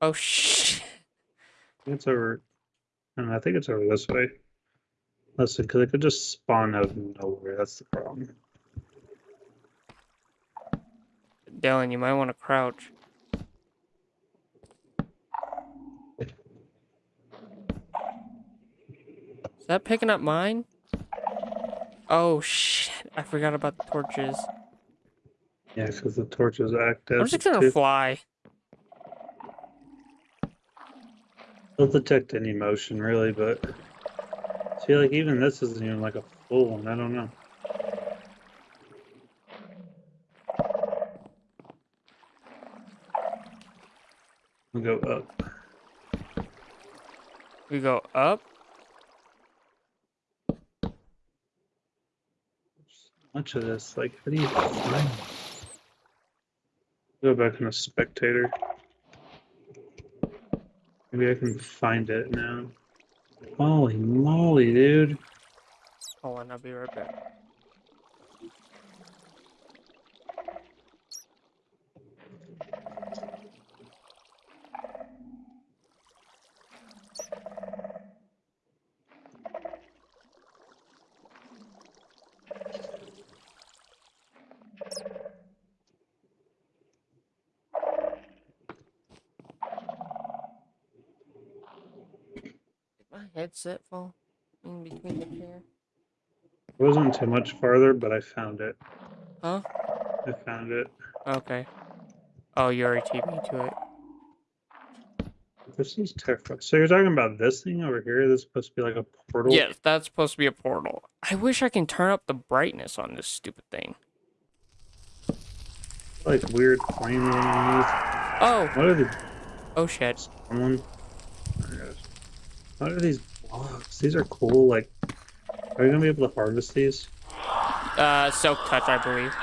Oh shit. It's over. I, I think it's over this way. Listen, because it could just spawn out of nowhere. That's the problem. Dylan, you might want to crouch. Is that picking up mine? Oh shit, I forgot about the torches. Yeah, because the torches act I'm just gonna fly. They'll detect any motion, really, but. I feel like, even this isn't even like a full one. I don't know. We'll go up. We go up. much of this. Like, how do you find? Go back in a spectator. Maybe I can find it now. Holy moly, dude! Hold on, I'll be right back. Headset fall in between the chair? It wasn't too much farther, but I found it. Huh? I found it. Okay. Oh, you already TP me to it. This is terrifying. So you're talking about this thing over here? This is supposed to be like a portal? Yes, that's supposed to be a portal. I wish I can turn up the brightness on this stupid thing. Like weird flaming underneath. Oh, What are the oh shit. someone? Oh. What are these? These are cool. Like, are you gonna be able to harvest these? Uh, silk touch, I believe.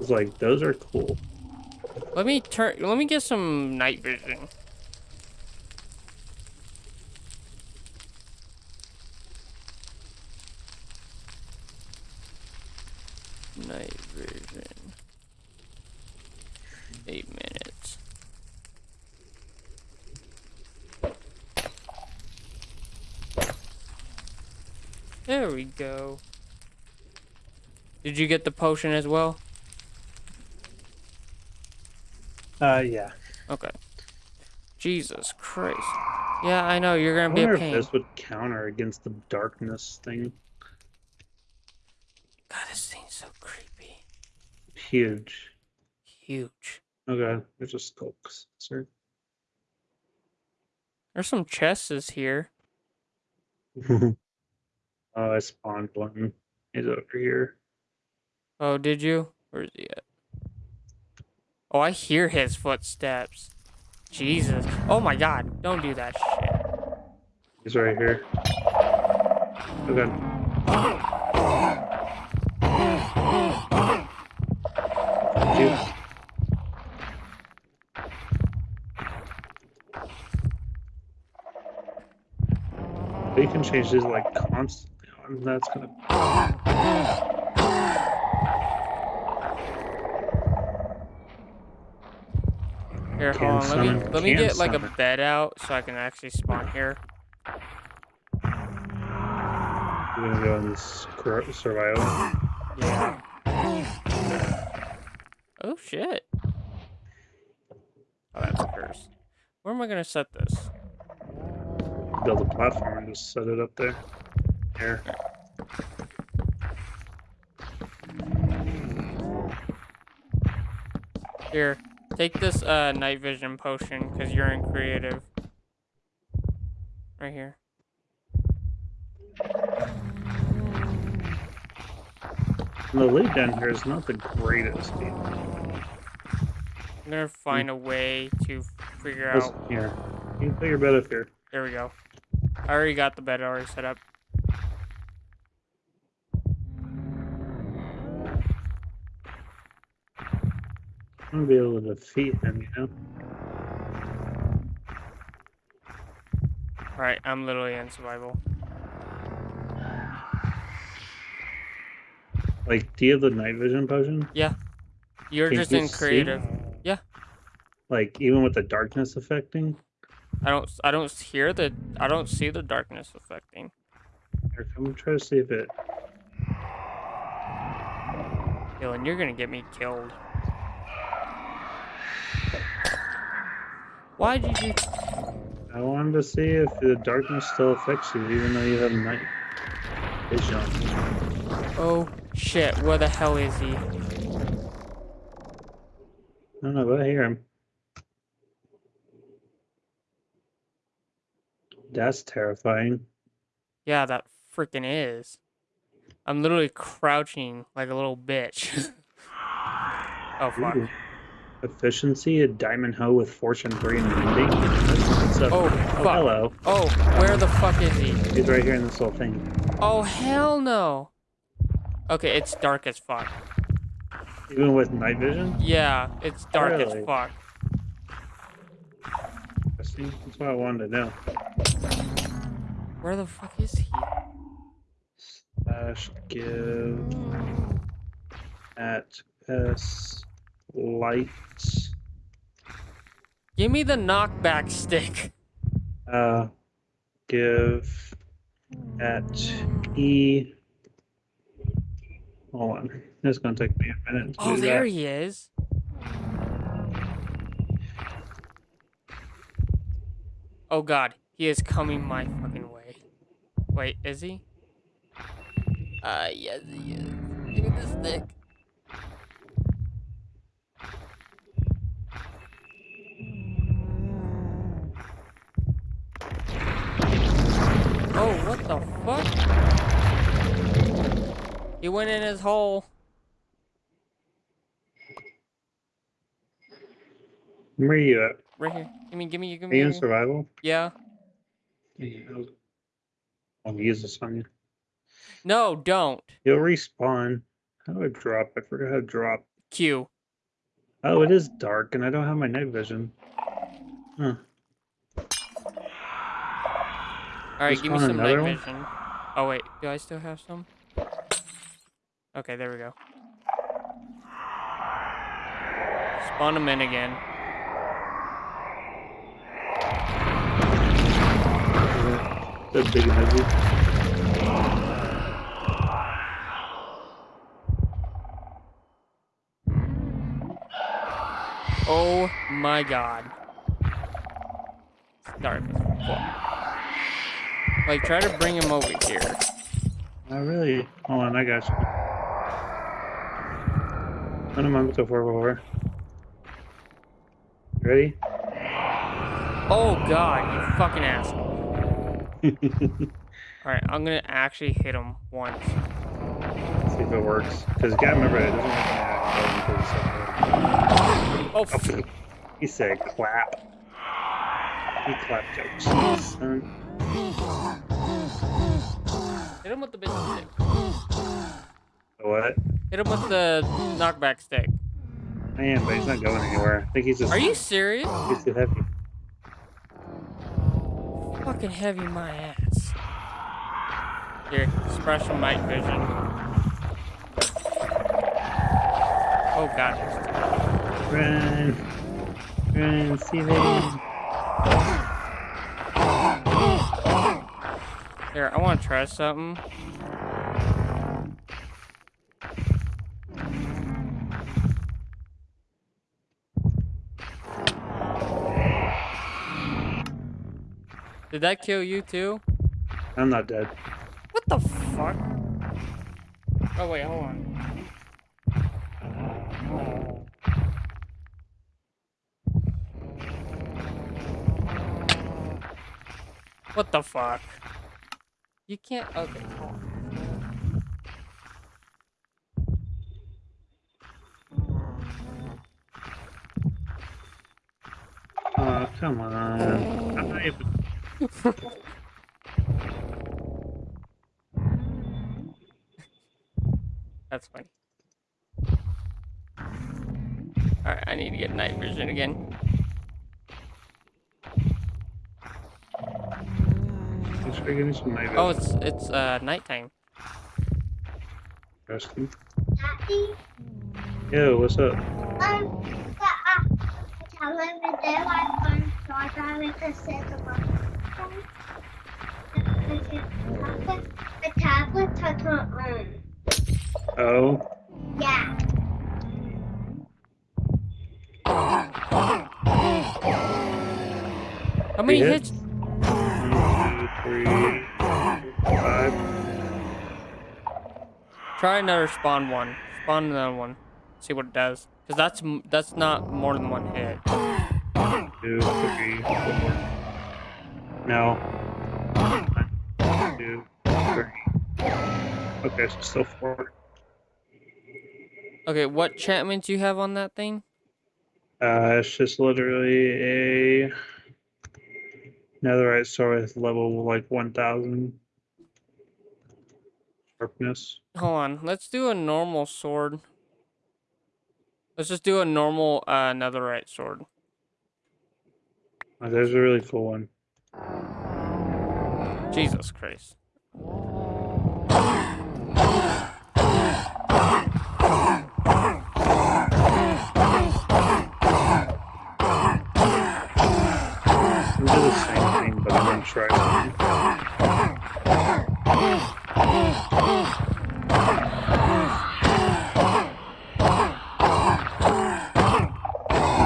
It's like those are cool. Let me turn. Let me get some night vision. Night vision. Eight minutes. There we go. Did you get the potion as well? Uh, yeah. Okay. Jesus Christ. Yeah, I know you're gonna be wonder a if this would counter against the darkness thing. God, this thing's so creepy. Huge. Huge. Okay, there's a skull. Sir. There's some chests here. oh, I spawned one. He's over here. Oh, did you? Where is he at? Oh, I hear his footsteps. Jesus. Oh my god. Don't do that shit. He's right here. Okay. Thank. You can change these like constantly on. That's gonna. Here, hold on. Let me let me get like a bed out so I can actually spawn here. We're gonna go in this survival. Yeah. Oh shit. Oh, that's a curse. Where am I gonna set this? Build a platform and just set it up there. Here. Here, take this uh night vision potion because you're in creative. Right here. The lead down here is not the greatest. either. I'm gonna find a way to figure Listen, out. here. You can put your bed up here. There we go. I already got the bed already set up. I'm gonna be able to defeat him, you know? Alright, I'm literally in survival. Like, do you have the night vision potion? Yeah. You're Can just you in see? Yeah. Like even with the darkness affecting. I don't. I don't hear the. I don't see the darkness affecting. Here, come try to see if it. Dylan, you're gonna get me killed. Why did you? I wanted to see if the darkness still affects you, even though you have night vision. Oh shit! Where the hell is he? I don't know, but I hear him. That's terrifying. Yeah, that freaking is. I'm literally crouching like a little bitch. oh fuck. Ooh. Efficiency, a diamond hoe with fortune three and ending. Oh Oh, hello. Oh, where the fuck is he? He's right here in this little thing. Oh hell no. Okay, it's dark as fuck. Even with night vision? Yeah, it's dark Really? as fuck. I see, That's what I wanted to know. Where the fuck is he? Slash give at s light Give me the knockback stick. uh give at e hold on it's gonna take me a minute to Oh, there that. he is. Oh god, he is coming my fucking way. Wait, is he? Uh, yes he is. Give me the stick. Oh, what the fuck? He went in his hole. where are you at Right here. Give me, give me, give are me. you in survival Yeah. Yeah, I was- I'll use this on you No, don't. you'll respawn how do I drop I forgot how to drop Q. oh it is dark and I don't have my night vision huh All right, give me some night one? vision. Oh wait, do I still have some? Okay, there we go. Spawn them in again. the big emoji Oh my god. Dark. Like, try to bring him over here. Not really. Hold on, I got you. Ano mabuto for favor. Ready? Oh god, you fucking asshole. Alright, I'm gonna actually hit him once. See if it works. Because you gotta remember, it doesn't that Oh, 'cause He said clap. He clapped son. Hit him with the business stick. What? Hit him with the knockback stick. I am, but he's not going anywhere. I think he's just. Are you serious? He's too heavy. Fucking heavy my ass. Here, special night vision. Oh god. Run. Run, see them. Here, I want to try something. Did that kill you too? I'm not dead. What the fuck? Oh wait, hold on. What the fuck? You can't. Okay. Oh, come on. I'm not even. That's funny. Alright, I need to get night vision again. Let's try getting some night Oh, vision. it's it's uh nighttime. Interesting. Daddy, Yo, what's up? um, uh, However, there I learned start driving to set the The tablet touch her own. Oh, Yeah. How many hit? hits? Three, five. Try another spawn one. Spawn another one. See what it does. Cause that's that's not more than one hit. two, three, four. No. One, two, three. Okay, so still four. Okay, what enchantments you have on that thing? Uh, it's just literally a netherite sword with level like 1000 sharpness. Hold on. Let's do a normal sword. Let's just do a normal uh, netherite sword. Oh, there's a really cool one. Jesus Christ. We do the same gonna try something.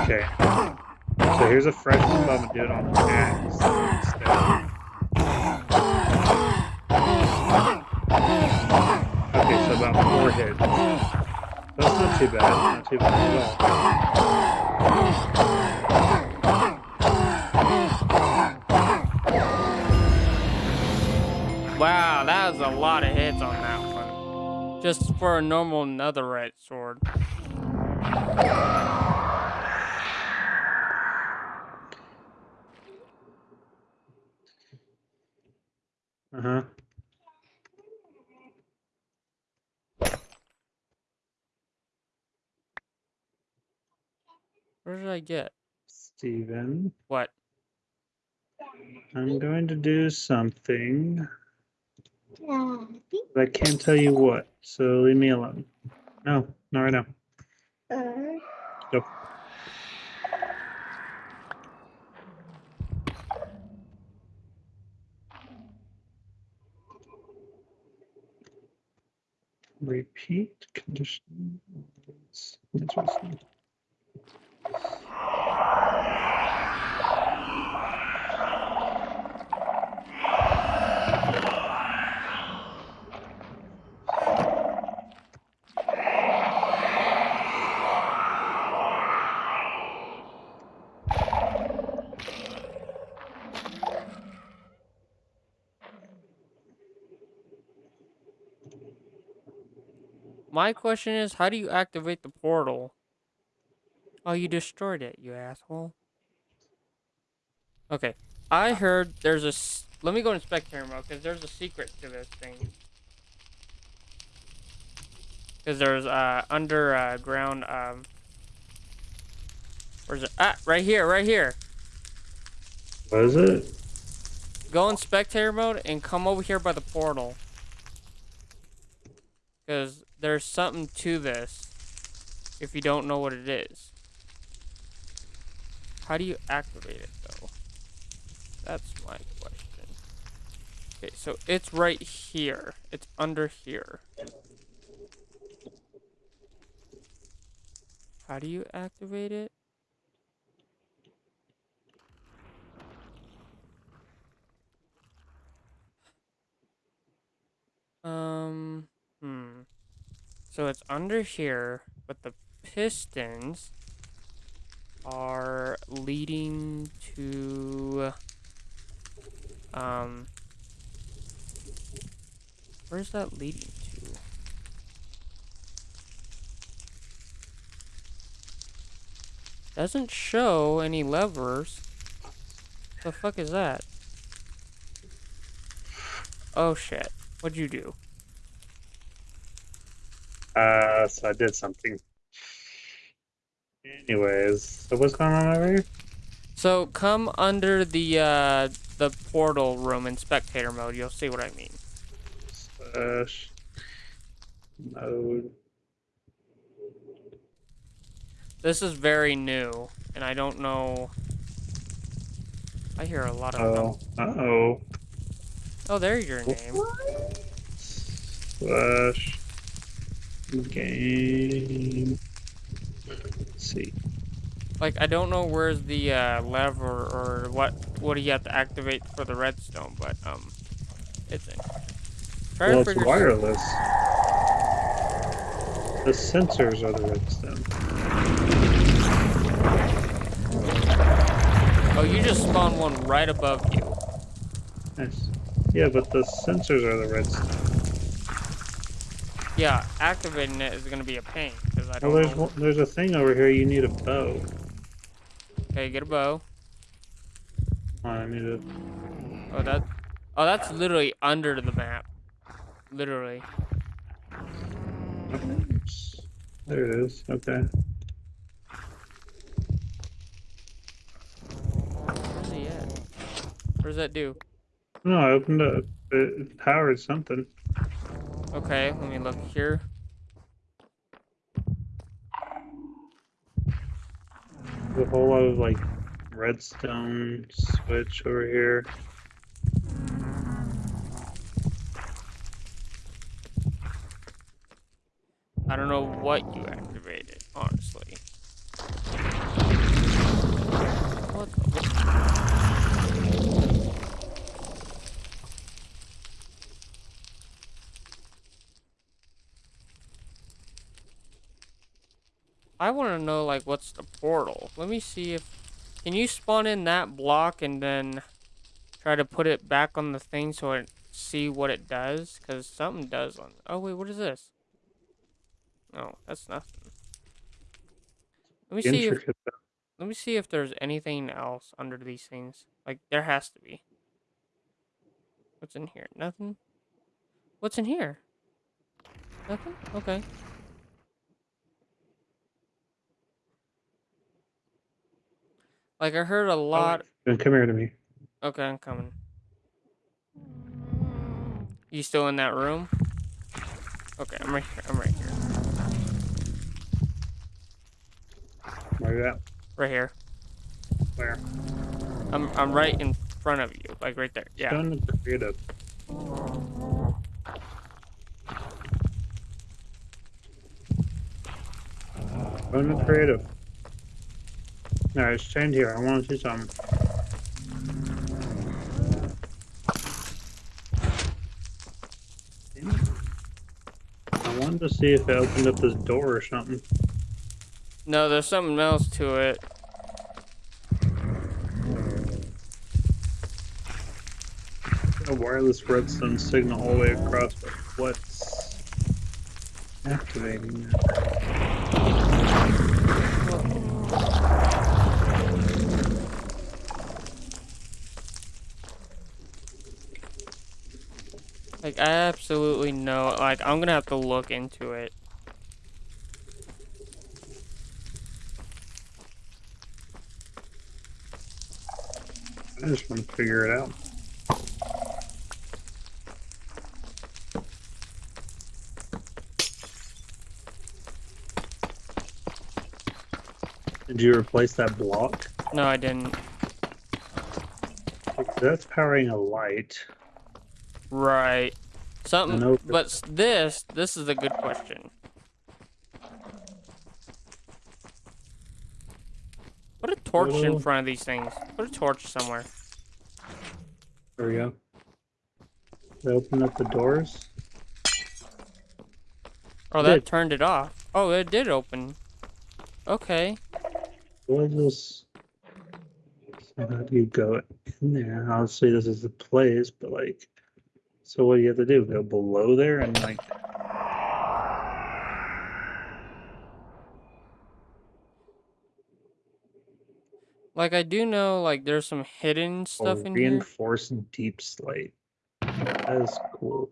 Okay. So here's a fresh but I'm gonna do it on the axe. Okay, so about four hits. That's not too bad. Not too bad at all. A lot of hits on that one. Just for a normal netherite sword. Uh huh. Where did I get? Steven, What? I'm going to do something, But I can't tell you what. So leave me alone. No, not right now. Uh, Go. Repeat condition. Interesting. My question is, how do you activate the portal? Oh, you destroyed it, you asshole. Okay, I heard there's a... Let me go in spectator mode because there's a secret to this thing. Because there's uh underground um. Where's it? Ah, right here, right here. What is it? Go in spectator mode and come over here by the portal. Because there's something to this. If you don't know what it is. How do you activate it though? That's my question. Okay, so it's right here. It's under here. How do you activate it? Um, hmm. So it's under here, but the pistons are leading to um where's that leading to? Doesn't show any levers. The fuck is that? Oh shit. What'd you do? Uh, so I did something. Anyways, so what's going on over here? So come under the uh the portal room in spectator mode. You'll see what I mean. Slash mode. This is very new. and I don't know. I hear a lot of. Oh, uh oh. Oh, there's your name. Slash game. Let's see. Like I don't know where's the uh, lever or what what do you have to activate for the redstone, but um, it's in. Well, it's wireless. The sensors are the redstone. Oh, you just spawned one right above you. Nice. Yeah, but the sensors are the redstone. Yeah, activating it is gonna be a pain because I don't there's know. there's a thing over here. You need a bow. Okay, get a bow. I need a. Oh, that. Oh, that's literally under the map. Literally. Oops. There it is. Okay. Where's he at? What does that do? No, I opened up. It, it powered something. Okay, let me look here. There's a whole lot of like redstone switch over here. I don't know what you activated, honestly. What I want to know, like, what's the portal? Let me see if... Can you spawn in that block and then try to put it back on the thing so it see what it does? Because something does on... Oh, wait, what is this? Oh, that's nothing. Let me see if let me see if there's anything else under these things. Like there has to be. What's in here? Nothing. What's in here? Nothing. Okay. Like I heard a oh, lot. Then come here to me. Okay, I'm coming. You still in that room? Okay, I'm right here. I'm right here. Where you at? Right here. Where? I'm I'm right in front of you, like right there. Yeah. Done creative. The creative. Alright, stand here. I want to see it. I wanted to see if it opened up this door or something. No, there's something else to it. A wireless redstone signal all the way across, but what's activating that? Like I absolutely know. Like I'm gonna have to look into it. I just want to figure it out. Did you replace that block? No, I didn't. That's powering a light. Right. Something. But this, this is a good question. Put a torch in front of these things. Put a torch somewhere. There we go. They open up the doors. Oh, that turned it off. Oh, it did open. Okay. What is this? So how do you go in there? Obviously, this is the place, but like, so what do you have to do? Go below there and like, Like I do know, like there's some hidden oh, stuff in here. reinforced deepslate. That is cool.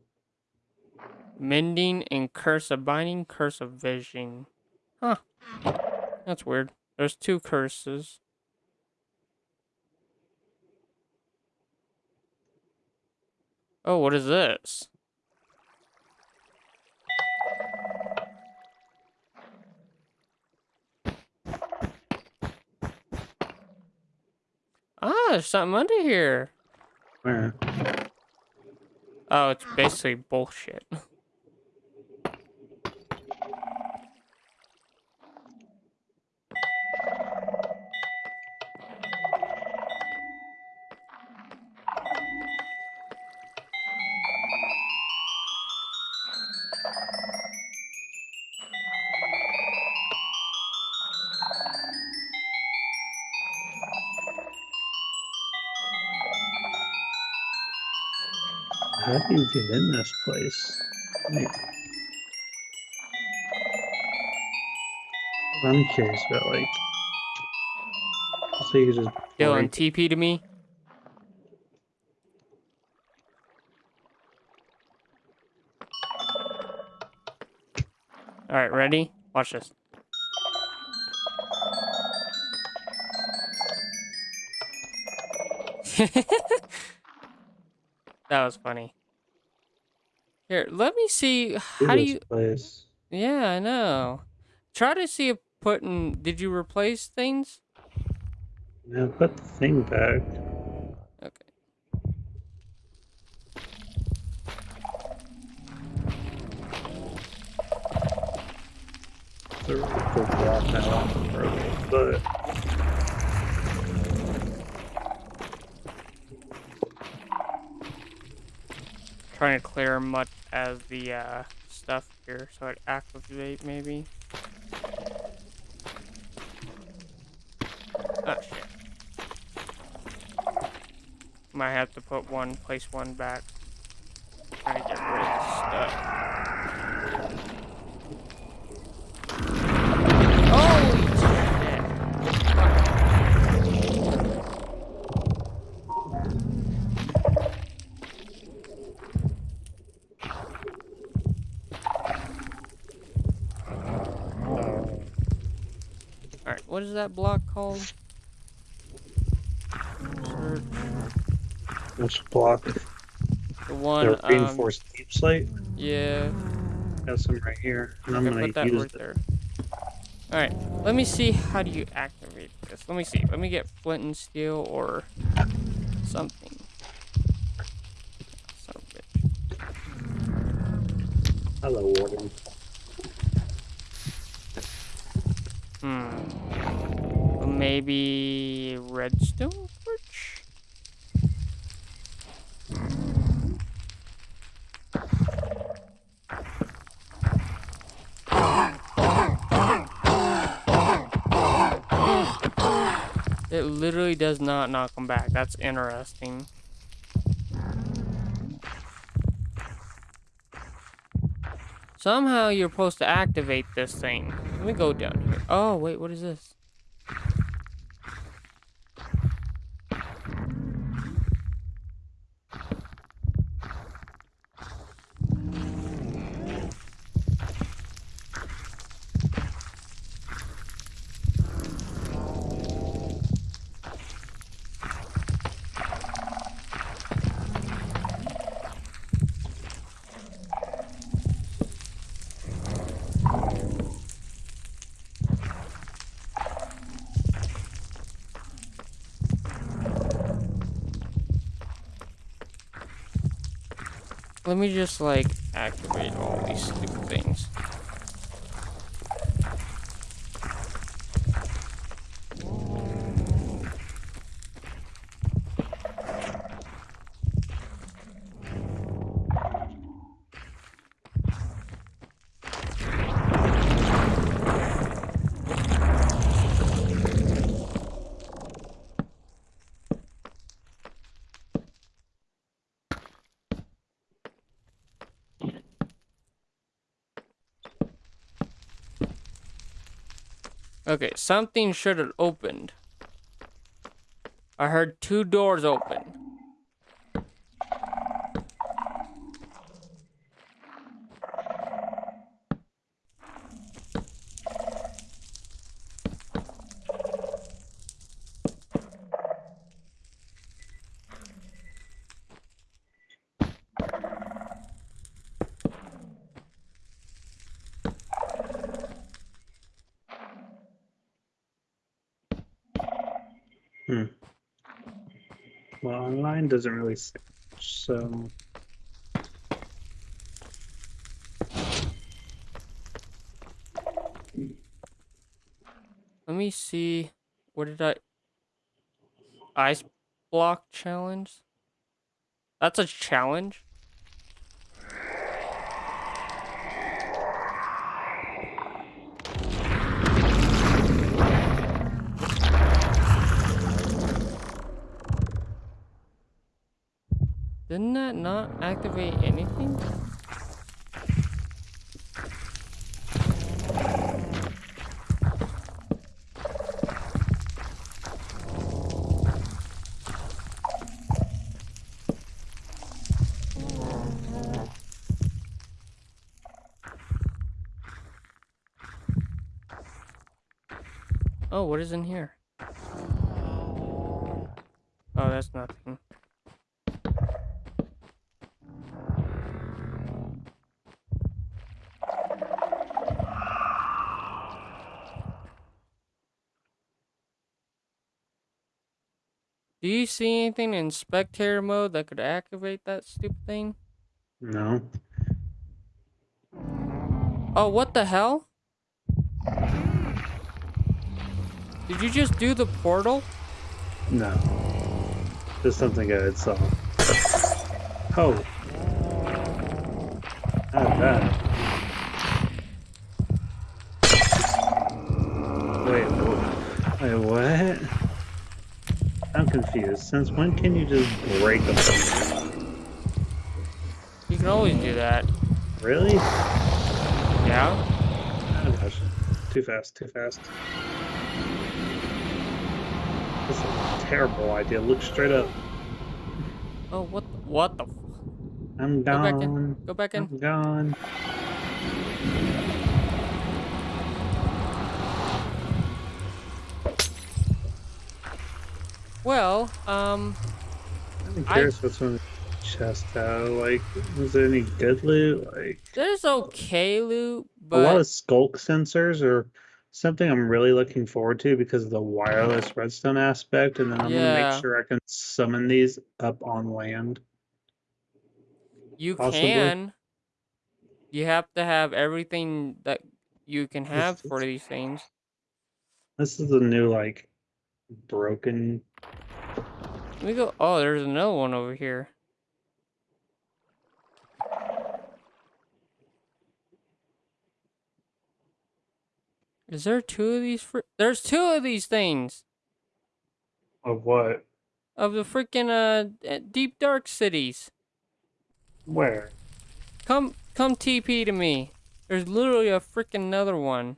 Mending and curse of binding, curse of vision. Huh. That's weird. There's two curses. Oh, what is this? Ah, there's something under here. Where? Oh, it's basically bullshit. How do you get in this place? Like, I'm curious about like. So you just Dylan, TP to me. All right, ready? Watch this. that was funny. Here, let me see. How do you? place. Yeah, I know. Try to see if putting. Did you replace things? Yeah, put the thing back. Okay. The, the block now for a little bit. Trying to clear much as the uh, stuff here so it activate maybe. Oh shit. Might have to put one, place one back. Trying to get rid of stuff. Holy shit! Fuck. Alright, what is that block called? Search. Which block? The one, the um, reinforced deepslate. yeah. Got some right here, and I'm Okay, gonna put that use right there. Alright, let me see how do you activate this. Let me see. Let me get flint and steel or something. Son of a bitch. Hello, Warden. Hmm. Maybe redstone torch? It literally does not knock them back. That's interesting. Somehow you're supposed to activate this thing. Let me go down here. Oh, wait, what is this? Let me just like activate all these stupid things. Okay, something should have opened. I heard two doors open. Hmm. Well, online doesn't really say much, so Let me see. What did I? Ice block challenge. That's a challenge. Didn't that not activate anything? Oh, what is in here? Oh, that's nothing. Do you see anything in spectator mode that could activate that stupid thing? no. Oh, what the hell? Did you just do the portal? No. Just something I had saw. Oh. Not that. Wait, wait, what? I'm confused. Since when can you just break them? You can always do that. Really? Yeah? Oh, gosh. Too fast, too fast. This is a terrible idea. Look straight up. Oh, what? The, what the? f- I'm Go back in. Go back in. I'm gone. Well, um, I'm I- curious what's on the chest out. Like, is there any good loot? Like, there's okay loot, a lot of sculk sensors or something I'm really looking forward to because of the wireless redstone aspect, and then I'm gonna make sure I can summon these up on land. you possibly. can. You have to have everything that you can have This for these things. This is a new like broken. Let me go. Oh, there's another one over here. Is there two of these? Fr- There's two of these things Of what? of the freaking uh uh, deep dark cities. Where? Come, come, TP to me. There's literally a freaking another one.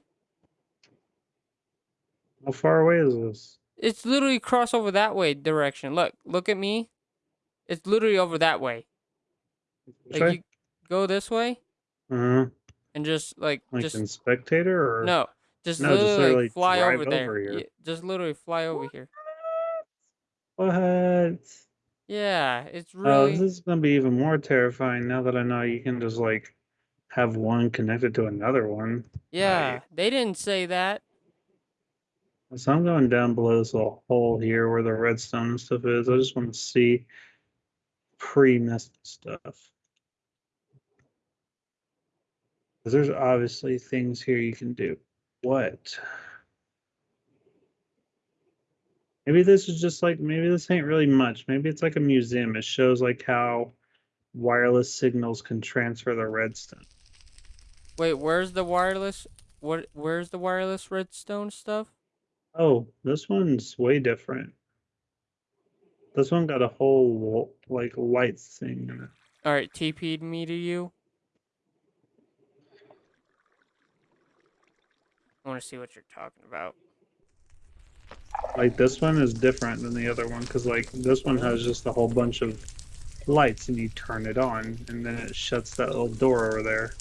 How far away is this? It's literally cross over that way direction. Look, look at me. It's literally over that way. Like you go this way Uh-huh. and just like Like just in spectator or no, just No, just literally, literally like, fly drive over there. over here. Yeah, just literally fly over here. What? Yeah, it's Oh, really this is gonna be even more terrifying now that I know you can just like have one connected to another one. yeah. They didn't say that. So I'm going down below this little hole here where the redstone and stuff is. I just want to see pre-messed stuff. Because there's obviously things here you can do. What? Maybe this is just like, maybe this ain't really much. Maybe it's like a museum. It shows like how wireless signals can transfer the redstone. Wait, where's the wireless? What? Where's the wireless redstone stuff? Oh, this one's way different. This one got a whole like light thing in it. All right, TP'd me to you. I want to see what you're talking about. Like this one is different than the other one because like this one has just a whole bunch of lights and you turn it on and then it shuts that little door over there.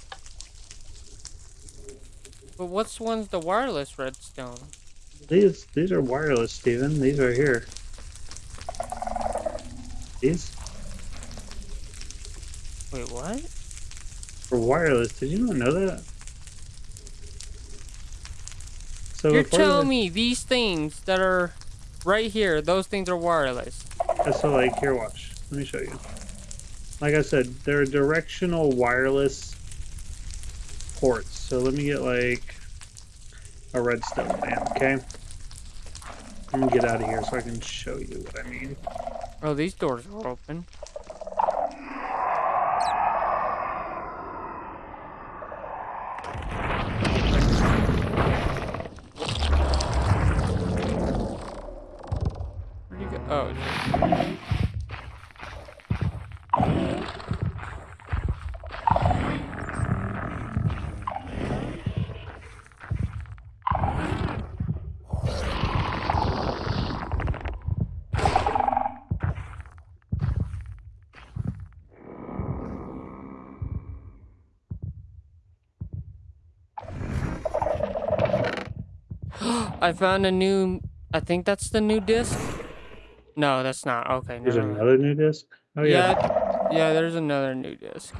But what's one's the wireless redstone? These these are wireless, Steven. These are here. These Wait, what? For wireless. Did you not know that? So You're telling me these things that are right here, those things are wireless. So like here, watch. Let me show you. Like I said, they're directional wireless ports. So let me get like a redstone lamp, okay? I'm gonna get out of here so I can show you what I mean. Oh, these doors are open. Where'd you go? Oh, it's- I found a new. I think that's the new disc. No, that's not. Okay, There's mind. another new disc. Oh yeah. yeah, yeah. There's another new disc.